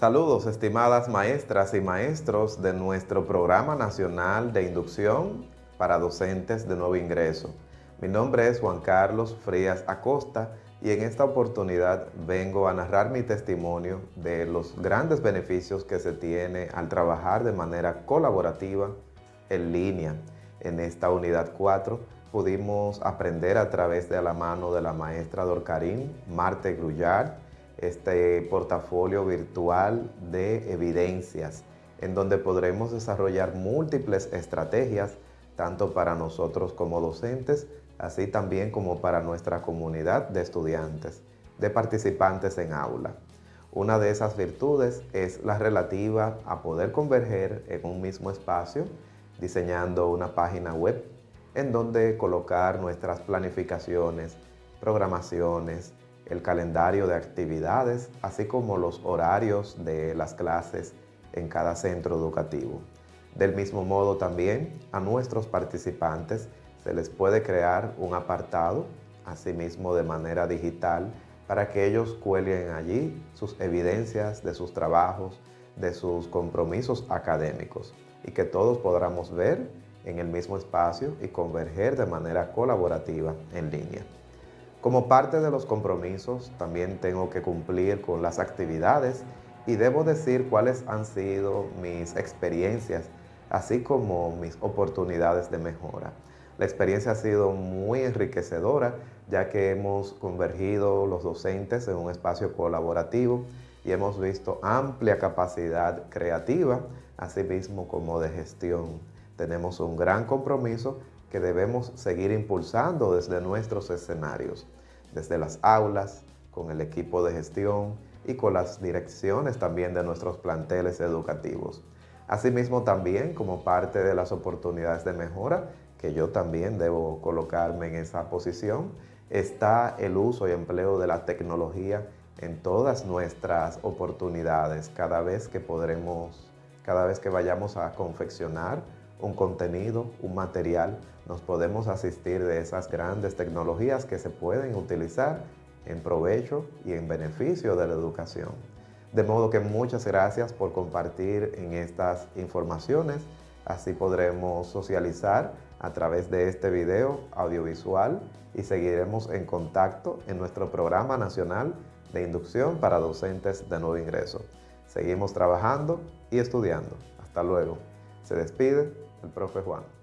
Saludos estimadas maestras y maestros de nuestro Programa Nacional de Inducción para Docentes de Nuevo Ingreso. Mi nombre es Juan Carlos Frías Acosta y en esta oportunidad vengo a narrar mi testimonio de los grandes beneficios que se tiene al trabajar de manera colaborativa en línea. En esta unidad 4 pudimos aprender a través de la mano de la maestra Dorcarín, Marte Grullard, este portafolio virtual de evidencias, en donde podremos desarrollar múltiples estrategias, tanto para nosotros como docentes, así también como para nuestra comunidad de estudiantes, de participantes en aula. Una de esas virtudes es la relativa a poder converger en un mismo espacio, diseñando una página web en donde colocar nuestras planificaciones, programaciones, el calendario de actividades, así como los horarios de las clases en cada centro educativo. Del mismo modo también a nuestros participantes se les puede crear un apartado, asimismo de manera digital, para que ellos cuelguen allí sus evidencias de sus trabajos, de sus compromisos académicos y que todos podamos ver en el mismo espacio y converger de manera colaborativa en línea. Como parte de los compromisos, también tengo que cumplir con las actividades y debo decir cuáles han sido mis experiencias, así como mis oportunidades de mejora. La experiencia ha sido muy enriquecedora, ya que hemos convergido los docentes en un espacio colaborativo y hemos visto amplia capacidad creativa, así mismo como de gestión. Tenemos un gran compromiso que debemos seguir impulsando desde nuestros escenarios, desde las aulas, con el equipo de gestión y con las direcciones también de nuestros planteles educativos. Asimismo también como parte de las oportunidades de mejora, que yo también debo colocarme en esa posición, está el uso y empleo de la tecnología en todas nuestras oportunidades, cada vez que podremos, cada vez que vayamos a confeccionar un contenido, un material, nos podemos asistir de esas grandes tecnologías que se pueden utilizar en provecho y en beneficio de la educación. De modo que muchas gracias por compartir en estas informaciones, así podremos socializar a través de este video audiovisual y seguiremos en contacto en nuestro programa nacional de inducción para docentes de nuevo ingreso. Seguimos trabajando y estudiando. Hasta luego. Se despide el profe Juan.